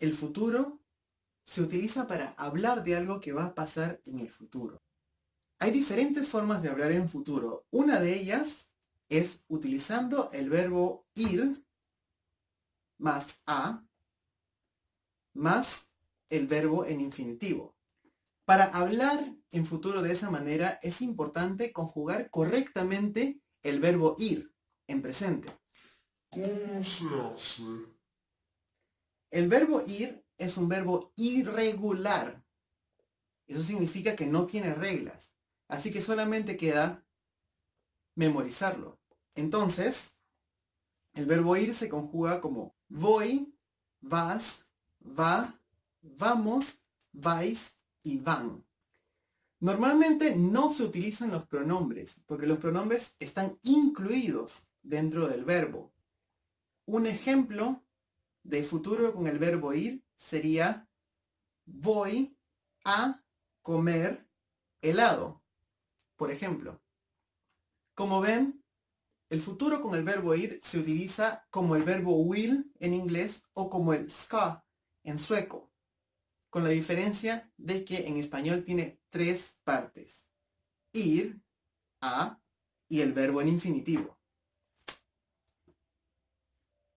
el futuro se utiliza para hablar de algo que va a pasar en el futuro. Hay diferentes formas de hablar en futuro. Una de ellas es utilizando el verbo ir más a más el verbo en infinitivo. Para hablar en futuro de esa manera es importante conjugar correctamente el verbo ir en presente. ¿Cómo se hace? El verbo ir es un verbo irregular. Eso significa que no tiene reglas. Así que solamente queda memorizarlo. Entonces, el verbo ir se conjuga como voy, vas, va, vamos, vais y van. Normalmente no se utilizan los pronombres, porque los pronombres están incluidos dentro del verbo. Un ejemplo de futuro con el verbo ir sería voy a comer helado, por ejemplo. Como ven, el futuro con el verbo ir se utiliza como el verbo will en inglés o como el ska en sueco, con la diferencia de que en español tiene tres partes. Ir, a y el verbo en infinitivo.